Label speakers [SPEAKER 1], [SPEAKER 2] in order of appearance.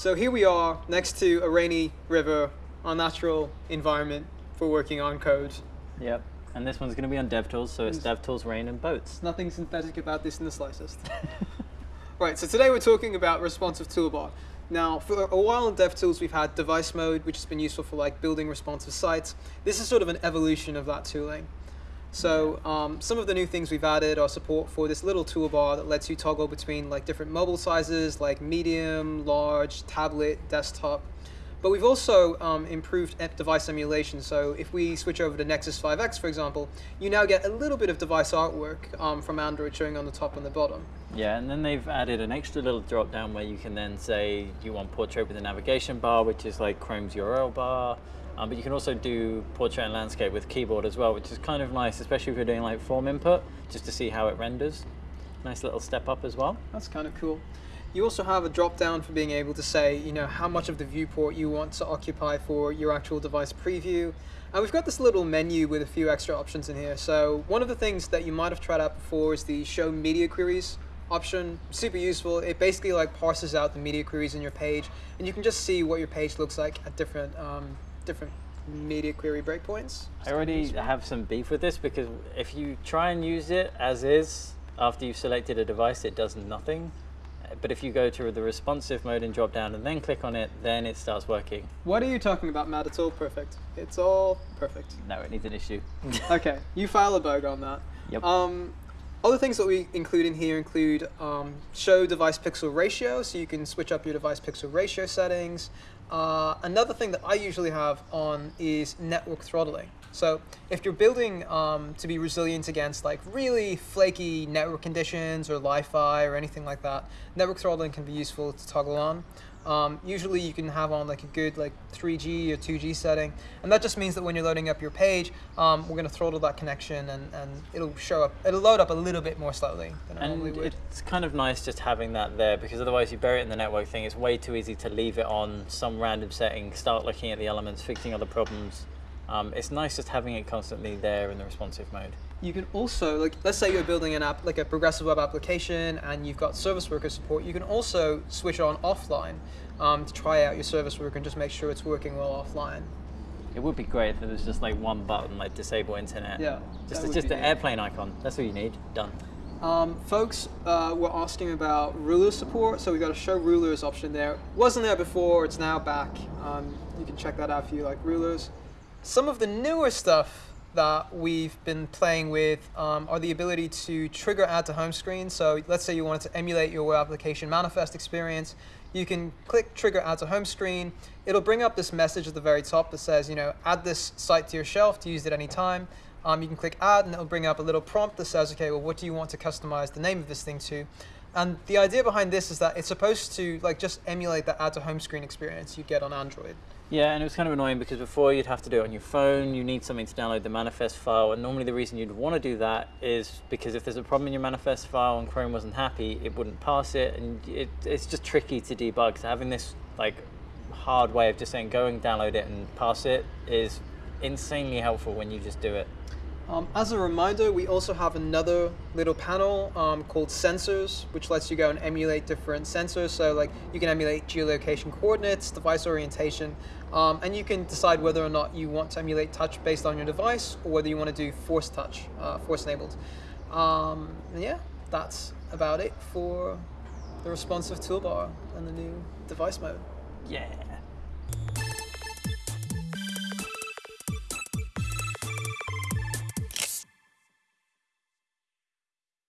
[SPEAKER 1] So here we are next to a rainy river, our natural environment for working on code.
[SPEAKER 2] Yep. And this one's going to be on DevTools, so it's DevTools Rain and Boats.
[SPEAKER 1] Nothing synthetic about this in the slightest. right, so today we're talking about responsive toolbar. Now, for a while in DevTools, we've had device mode, which has been useful for like building responsive sites. This is sort of an evolution of that tooling. So um, some of the new things we've added are support for this little toolbar that lets you toggle between like different mobile sizes, like medium, large, tablet, desktop. But we've also um, improved device emulation. So if we switch over to Nexus 5X, for example, you now get a little bit of device artwork um, from Android showing on the top and the bottom.
[SPEAKER 2] Yeah, and then they've added an extra little drop down where you can then say you want portrait with a navigation bar, which is like Chrome's URL bar. Um, but you can also do portrait and landscape with keyboard as well, which is kind of nice, especially if you're doing like form input, just to see how it renders. Nice little step up as well.
[SPEAKER 1] That's kind of cool. You also have a drop down for being able to say, you know, how much of the viewport you want to occupy for your actual device preview. And we've got this little menu with a few extra options in here. So one of the things that you might have tried out before is the show media queries option. Super useful. It basically like parses out the media queries in your page, and you can just see what your page looks like at different um, different media query breakpoints.
[SPEAKER 2] I already have some beef with this because if you try and use it as is after you've selected a device, it does nothing. But if you go to the responsive mode and drop down and then click on it, then it starts working.
[SPEAKER 1] What are you talking about, Matt? It's all perfect. It's all perfect.
[SPEAKER 2] No, it needs an issue.
[SPEAKER 1] okay, you file a bug on that.
[SPEAKER 2] Yep.
[SPEAKER 1] Um, other things that we include in here include um, show device pixel ratio, so you can switch up your device pixel ratio settings. Uh, another thing that I usually have on is network throttling. So if you're building um, to be resilient against like really flaky network conditions or Wi-Fi or anything like that, network throttling can be useful to toggle on. Um, usually you can have on like a good like 3G or 2G setting, and that just means that when you're loading up your page, um, we're going to throttle that connection, and, and it'll show up, it'll load up a little bit more slowly than it normally
[SPEAKER 2] And
[SPEAKER 1] would.
[SPEAKER 2] it's kind of nice just having that there because otherwise you bury it in the network thing. It's way too easy to leave it on some random setting, start looking at the elements, fixing other problems. Um, it's nice just having it constantly there in the responsive mode.
[SPEAKER 1] You can also, like, let's say you're building an app, like a progressive web application, and you've got service worker support. You can also switch on offline um, to try out your service worker and just make sure it's working well offline.
[SPEAKER 2] It would be great if there was just like one button, like disable internet.
[SPEAKER 1] Yeah,
[SPEAKER 2] Just
[SPEAKER 1] that
[SPEAKER 2] just the airplane icon. That's all you need. Done.
[SPEAKER 1] Um, folks uh, were asking about ruler support, so we got a show rulers option there. Wasn't there before, it's now back. Um, you can check that out if you like rulers. Some of the newer stuff that we've been playing with um, are the ability to trigger add to home screen. So let's say you wanted to emulate your web application manifest experience. You can click trigger add to home screen. It'll bring up this message at the very top that says, you know, add this site to your shelf to use it anytime. Um, you can click add and it'll bring up a little prompt that says, okay, well, what do you want to customize the name of this thing to? And the idea behind this is that it's supposed to like just emulate that add to home screen experience you get on Android.
[SPEAKER 2] Yeah, and it was kind of annoying because before you'd have to do it on your phone, you need something to download the manifest file, and normally the reason you'd want to do that is because if there's a problem in your manifest file and Chrome wasn't happy, it wouldn't parse it, and it, it's just tricky to debug. So having this like hard way of just saying go and download it and parse it is insanely helpful when you just do it.
[SPEAKER 1] Um, as a reminder, we also have another little panel um, called sensors, which lets you go and emulate different sensors. So like you can emulate geolocation coordinates, device orientation, um, and you can decide whether or not you want to emulate touch based on your device or whether you want to do force touch, uh, force enabled. Um, and yeah, that's about it for the responsive toolbar and the new device mode.
[SPEAKER 2] Yeah.